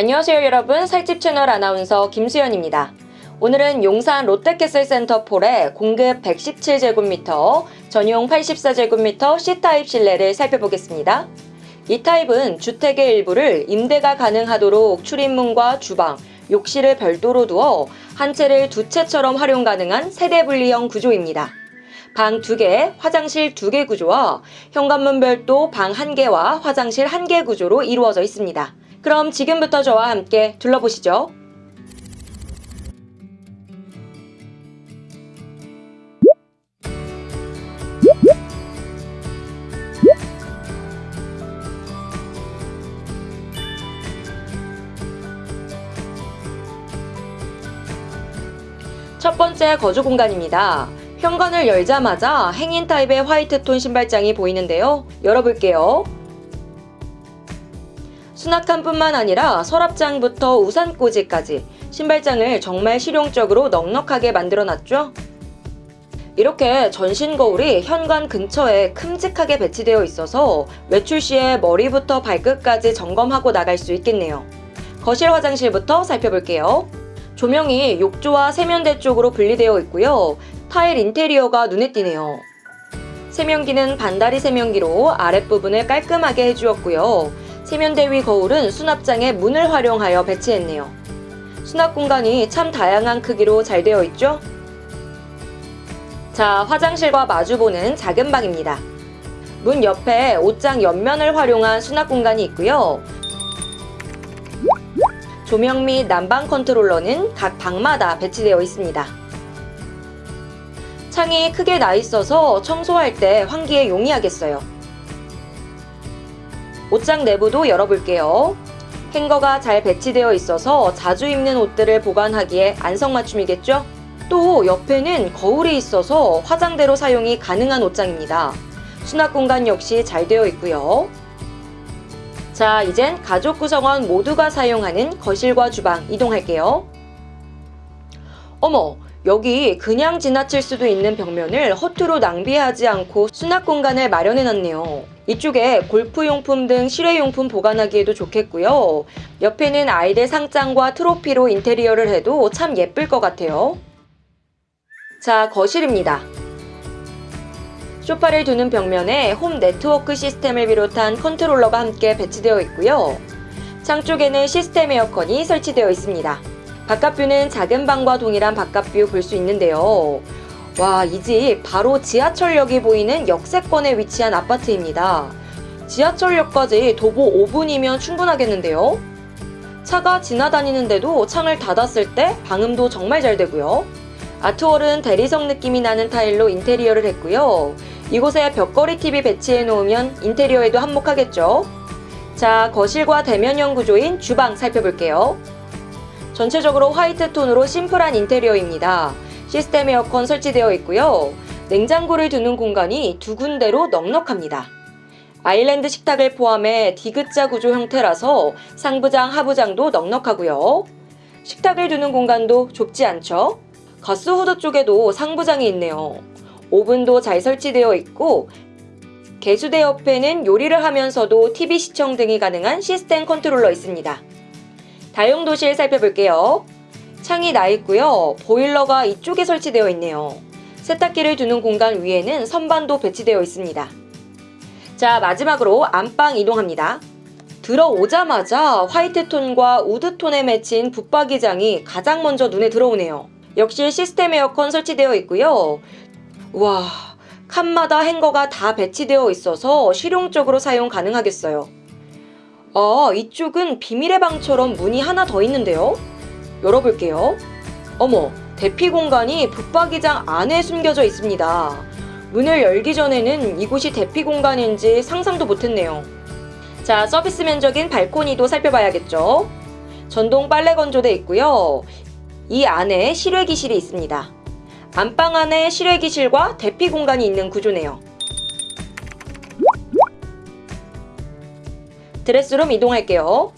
안녕하세요 여러분 살집 채널 아나운서 김수연입니다. 오늘은 용산 롯데캐슬 센터폴의 공급 117제곱미터, 전용 84제곱미터 C타입 실내를 살펴보겠습니다. 이 타입은 주택의 일부를 임대가 가능하도록 출입문과 주방, 욕실을 별도로 두어 한 채를 두 채처럼 활용 가능한 세대 분리형 구조입니다. 방 2개, 화장실 2개 구조와 현관문 별도 방 1개와 화장실 1개 구조로 이루어져 있습니다. 그럼 지금부터 저와 함께 둘러보시죠. 첫 번째 거주 공간입니다. 현관을 열자마자 행인 타입의 화이트톤 신발장이 보이는데요. 열어볼게요. 수납칸뿐만 아니라 서랍장부터 우산꽂이까지 신발장을 정말 실용적으로 넉넉하게 만들어놨죠. 이렇게 전신 거울이 현관 근처에 큼직하게 배치되어 있어서 외출 시에 머리부터 발끝까지 점검하고 나갈 수 있겠네요. 거실 화장실부터 살펴볼게요. 조명이 욕조와 세면대 쪽으로 분리되어 있고요. 타일 인테리어가 눈에 띄네요. 세면기는 반다리 세면기로 아랫부분을 깔끔하게 해주었고요. 세면대 위 거울은 수납장에 문을 활용하여 배치했네요. 수납 공간이 참 다양한 크기로 잘 되어 있죠? 자, 화장실과 마주보는 작은 방입니다. 문 옆에 옷장 옆면을 활용한 수납 공간이 있고요. 조명 및 난방 컨트롤러는 각 방마다 배치되어 있습니다. 창이 크게 나 있어서 청소할 때 환기에 용이하겠어요. 옷장 내부도 열어볼게요. 행거가 잘 배치되어 있어서 자주 입는 옷들을 보관하기에 안성맞춤이겠죠? 또 옆에는 거울이 있어서 화장대로 사용이 가능한 옷장입니다. 수납 공간 역시 잘 되어 있고요. 자, 이젠 가족 구성원 모두가 사용하는 거실과 주방 이동할게요. 어머, 여기 그냥 지나칠 수도 있는 벽면을 허투루 낭비하지 않고 수납 공간을 마련해놨네요. 이쪽에 골프용품 등 실외용품 보관하기에도 좋겠고요. 옆에는 아이들 상장과 트로피로 인테리어를 해도 참 예쁠 것 같아요. 자, 거실입니다. 소파를 두는 벽면에 홈 네트워크 시스템을 비롯한 컨트롤러가 함께 배치되어 있고요. 창 쪽에는 시스템 에어컨이 설치되어 있습니다. 바깥뷰는 작은 방과 동일한 바깥뷰 볼 수 있는데요. 와, 이 집 바로 지하철역이 보이는 역세권에 위치한 아파트입니다. 지하철역까지 도보 5분이면 충분하겠는데요. 차가 지나다니는데도 창을 닫았을 때 방음도 정말 잘 되고요. 아트월은 대리석 느낌이 나는 타일로 인테리어를 했고요. 이곳에 벽걸이 TV 배치해 놓으면 인테리어에도 한몫하겠죠. 자, 거실과 대면형 구조인 주방 살펴볼게요. 전체적으로 화이트 톤으로 심플한 인테리어입니다. 시스템 에어컨 설치되어 있고요. 냉장고를 두는 공간이 두 군데로 넉넉합니다. 아일랜드 식탁을 포함해 디귿자 구조 형태라서 상부장, 하부장도 넉넉하고요. 식탁을 두는 공간도 좁지 않죠? 가스 후드 쪽에도 상부장이 있네요. 오븐도 잘 설치되어 있고 개수대 옆에는 요리를 하면서도 TV 시청 등이 가능한 시스템 컨트롤러 있습니다. 다용도실 살펴볼게요. 창이 나 있고요. 보일러가 이쪽에 설치되어 있네요. 세탁기를 두는 공간 위에는 선반도 배치되어 있습니다. 자 마지막으로 안방 이동합니다. 들어오자마자 화이트톤과 우드톤에 맺힌 붙박이장이 가장 먼저 눈에 들어오네요. 역시 시스템 에어컨 설치되어 있고요. 와 칸마다 행거가 다 배치되어 있어서 실용적으로 사용 가능하겠어요. 아 이쪽은 비밀의 방처럼 문이 하나 더 있는데요. 열어볼게요. 어머 대피 공간이 붙박이장 안에 숨겨져 있습니다. 문을 열기 전에는 이곳이 대피 공간인지 상상도 못했네요. 자 서비스 면적인 발코니도 살펴봐야겠죠. 전동 빨래 건조대 있고요. 이 안에 실외기실이 있습니다. 안방 안에 실외기실과 대피 공간이 있는 구조네요. 드레스룸 이동할게요.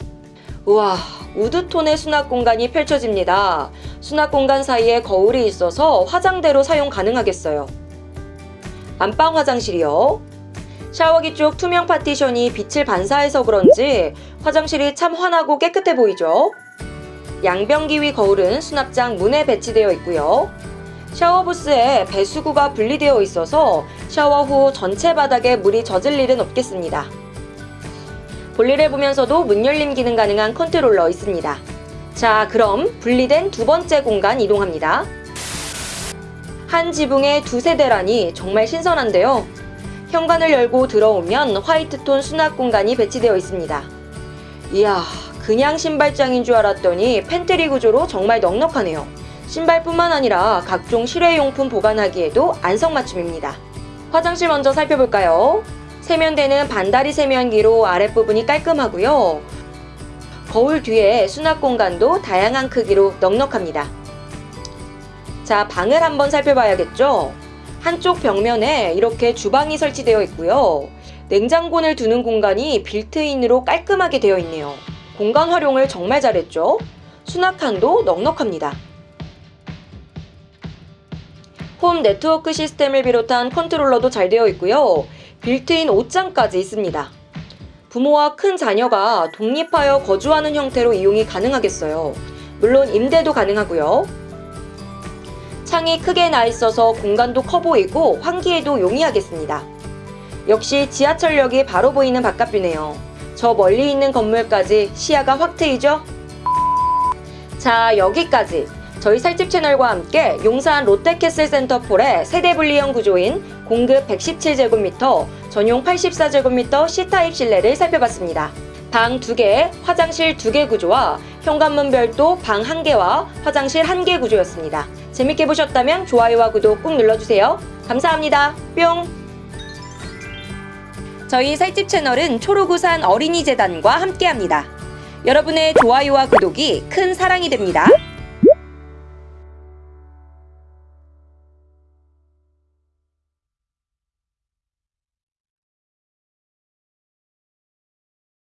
우와, 우드톤의 수납 공간이 펼쳐집니다. 수납 공간 사이에 거울이 있어서 화장대로 사용 가능하겠어요. 안방 화장실이요. 샤워기 쪽 투명 파티션이 빛을 반사해서 그런지 화장실이 참 환하고 깨끗해 보이죠? 양변기 위 거울은 수납장 문에 배치되어 있고요. 샤워 부스에 배수구가 분리되어 있어서 샤워 후 전체 바닥에 물이 젖을 일은 없겠습니다. 볼일을 보면서도 문 열림 기능 가능한 컨트롤러 있습니다. 자, 그럼 분리된 두 번째 공간 이동합니다. 한 지붕에 두 세대라니 정말 신선한데요. 현관을 열고 들어오면 화이트톤 수납 공간이 배치되어 있습니다. 이야, 그냥 신발장인 줄 알았더니 팬트리 구조로 정말 넉넉하네요. 신발뿐만 아니라 각종 실외용품 보관하기에도 안성맞춤입니다. 화장실 먼저 살펴볼까요? 세면대는 반다리 세면기로 아랫부분이 깔끔하고요. 거울 뒤에 수납 공간도 다양한 크기로 넉넉합니다. 자, 방을 한번 살펴봐야겠죠? 한쪽 벽면에 이렇게 주방이 설치되어 있고요. 냉장고를 두는 공간이 빌트인으로 깔끔하게 되어 있네요. 공간 활용을 정말 잘했죠? 수납칸도 넉넉합니다. 홈 네트워크 시스템을 비롯한 컨트롤러도 잘 되어 있고요. 빌트인 옷장까지 있습니다. 부모와 큰 자녀가 독립하여 거주하는 형태로 이용이 가능하겠어요. 물론 임대도 가능하고요. 창이 크게 나 있어서 공간도 커 보이고 환기에도 용이하겠습니다. 역시 지하철역이 바로 보이는 바깥뷰네요. 저 멀리 있는 건물까지 시야가 확 트이죠? 자, 여기까지 저희 살집 채널과 함께 용산 롯데캐슬 센터폴의 세대 분리형 구조인 공급 117제곱미터, 전용 84제곱미터 C타입 실내를 살펴봤습니다. 방 2개, 화장실 2개 구조와 현관문 별도 방 1개와 화장실 1개 구조였습니다. 재밌게 보셨다면 좋아요와 구독 꾹 눌러주세요. 감사합니다. 뿅! 저희 살집 채널은 초록우산 어린이재단과 함께합니다. 여러분의 좋아요와 구독이 큰 사랑이 됩니다.